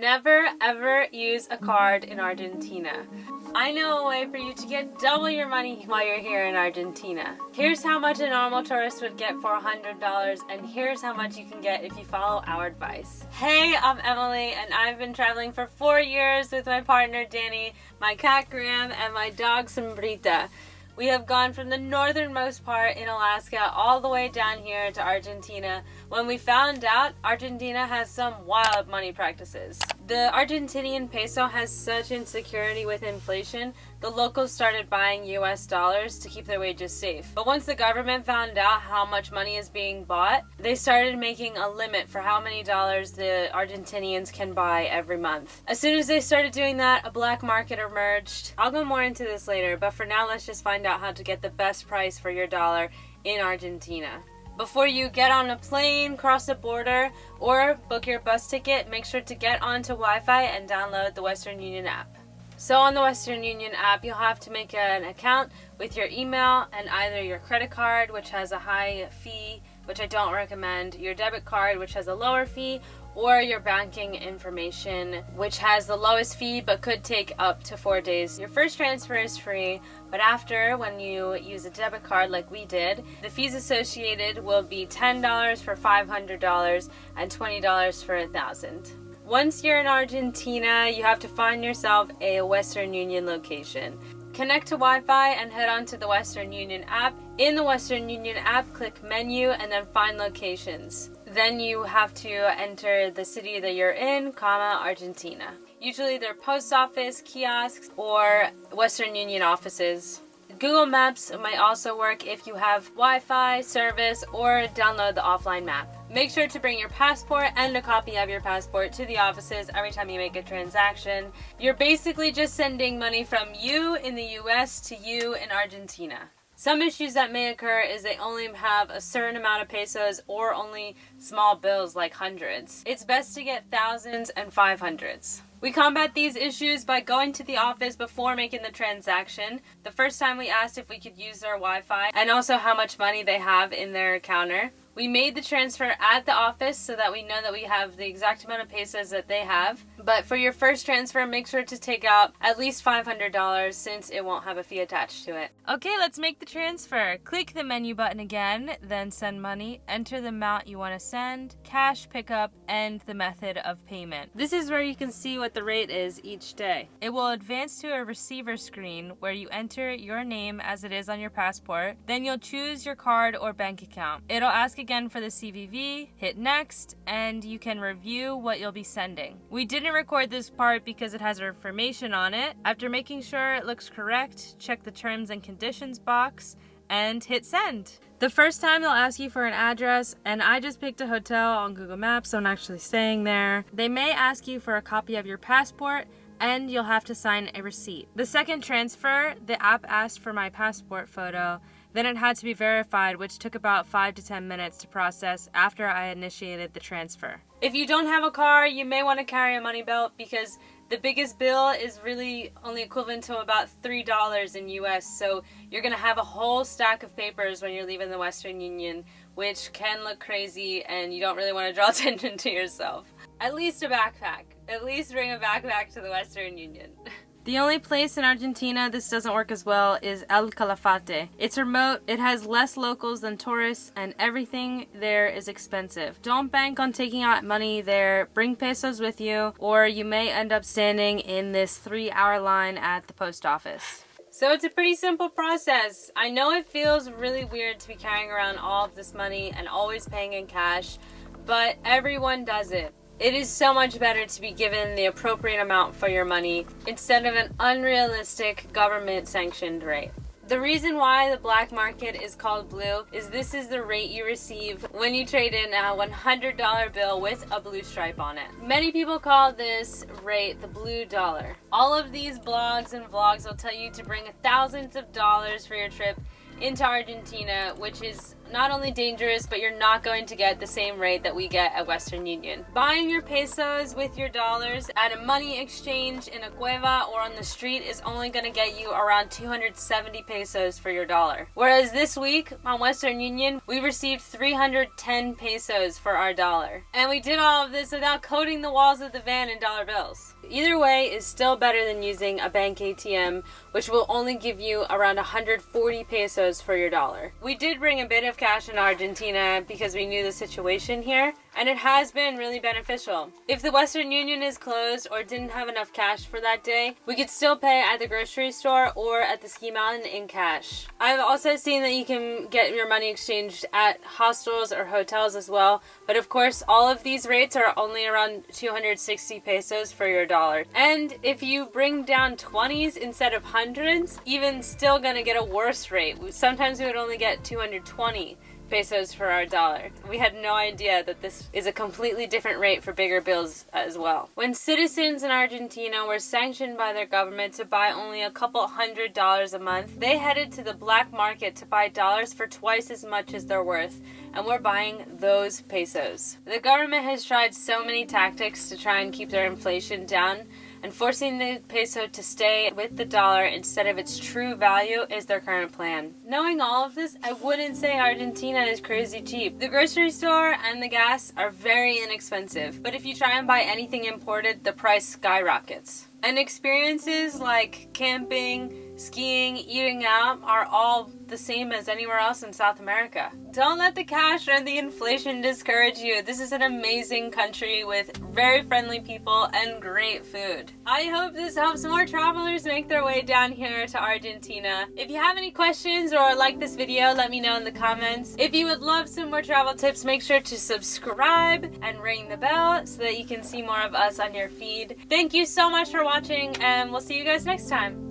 Never ever use a card in Argentina. I know a way for you to get double your money while you're here in Argentina. Here's how much a normal tourist would get for $100 and here's how much you can get if you follow our advice. Hey, I'm Emily and I've been traveling for four years with my partner Danny, my cat Graham, and my dog Sombrita. We have gone from the northernmost part in Alaska all the way down here to Argentina when we found out Argentina has some wild money practices. The Argentinian peso has such insecurity with inflation, the locals started buying US dollars to keep their wages safe. But once the government found out how much money is being bought, they started making a limit for how many dollars the Argentinians can buy every month. As soon as they started doing that, a black market emerged. I'll go more into this later, but for now let's just find out how to get the best price for your dollar in Argentina. Before you get on a plane, cross a border, or book your bus ticket, make sure to get onto Wi-Fi and download the Western Union app. So on the Western Union app, you'll have to make an account with your email and either your credit card, which has a high fee, which I don't recommend, your debit card, which has a lower fee, or your banking information, which has the lowest fee but could take up to four days. Your first transfer is free, but after, when you use a debit card like we did, the fees associated will be $10 for $500 and $20 for 1000 once you're in Argentina, you have to find yourself a Western Union location. Connect to Wi-Fi and head on to the Western Union app. In the Western Union app, click menu and then find locations. Then you have to enter the city that you're in, comma, Argentina. Usually they're post office, kiosks, or Western Union offices. Google Maps might also work if you have Wi-Fi service or download the offline map. Make sure to bring your passport and a copy of your passport to the offices every time you make a transaction. You're basically just sending money from you in the US to you in Argentina. Some issues that may occur is they only have a certain amount of pesos or only small bills like hundreds. It's best to get thousands and five hundreds. We combat these issues by going to the office before making the transaction. The first time we asked if we could use their Wi-Fi and also how much money they have in their counter. We made the transfer at the office so that we know that we have the exact amount of pesos that they have. But for your first transfer, make sure to take out at least $500 since it won't have a fee attached to it. Okay, let's make the transfer. Click the menu button again, then send money, enter the amount you want to send, cash pickup, and the method of payment. This is where you can see what the rate is each day. It will advance to a receiver screen where you enter your name as it is on your passport. Then you'll choose your card or bank account. It'll ask again for the CVV, hit next, and you can review what you'll be sending. We didn't record this part because it has information on it. After making sure it looks correct, check the terms and conditions box and hit send. The first time they'll ask you for an address, and I just picked a hotel on Google Maps, so I'm actually staying there. They may ask you for a copy of your passport, and you'll have to sign a receipt. The second transfer, the app asked for my passport photo, then it had to be verified, which took about 5 to 10 minutes to process after I initiated the transfer. If you don't have a car, you may want to carry a money belt because the biggest bill is really only equivalent to about $3 in US, so you're going to have a whole stack of papers when you're leaving the Western Union, which can look crazy and you don't really want to draw attention to yourself. At least a backpack. At least bring a backpack to the Western Union. The only place in Argentina this doesn't work as well is El Calafate. It's remote, it has less locals than tourists, and everything there is expensive. Don't bank on taking out money there, bring pesos with you, or you may end up standing in this three hour line at the post office. So it's a pretty simple process. I know it feels really weird to be carrying around all of this money and always paying in cash, but everyone does it. It is so much better to be given the appropriate amount for your money instead of an unrealistic government sanctioned rate. The reason why the black market is called blue is this is the rate you receive when you trade in a $100 bill with a blue stripe on it. Many people call this rate the blue dollar. All of these blogs and vlogs will tell you to bring thousands of dollars for your trip into Argentina, which is not only dangerous, but you're not going to get the same rate that we get at Western Union. Buying your pesos with your dollars at a money exchange in a cueva or on the street is only going to get you around 270 pesos for your dollar. Whereas this week on Western Union, we received 310 pesos for our dollar. And we did all of this without coating the walls of the van in dollar bills. Either way is still better than using a bank ATM, which will only give you around 140 pesos for your dollar. We did bring a bit of cash in Argentina because we knew the situation here, and it has been really beneficial. If the Western Union is closed or didn't have enough cash for that day, we could still pay at the grocery store or at the ski mountain in cash. I've also seen that you can get your money exchanged at hostels or hotels as well, but of course all of these rates are only around 260 pesos for your dollar. And if you bring down 20s instead of hundreds, even still gonna get a worse rate. Sometimes we would only get 220 pesos for our dollar. We had no idea that this is a completely different rate for bigger bills as well. When citizens in Argentina were sanctioned by their government to buy only a couple hundred dollars a month, they headed to the black market to buy dollars for twice as much as they're worth, and we're buying those pesos. The government has tried so many tactics to try and keep their inflation down and forcing the peso to stay with the dollar instead of its true value is their current plan. Knowing all of this, I wouldn't say Argentina is crazy cheap. The grocery store and the gas are very inexpensive, but if you try and buy anything imported, the price skyrockets. And experiences like camping, skiing, eating out are all the same as anywhere else in South America. Don't let the cash or the inflation discourage you. This is an amazing country with very friendly people and great food. I hope this helps more travelers make their way down here to Argentina. If you have any questions or like this video, let me know in the comments. If you would love some more travel tips, make sure to subscribe and ring the bell so that you can see more of us on your feed. Thank you so much for watching and we'll see you guys next time.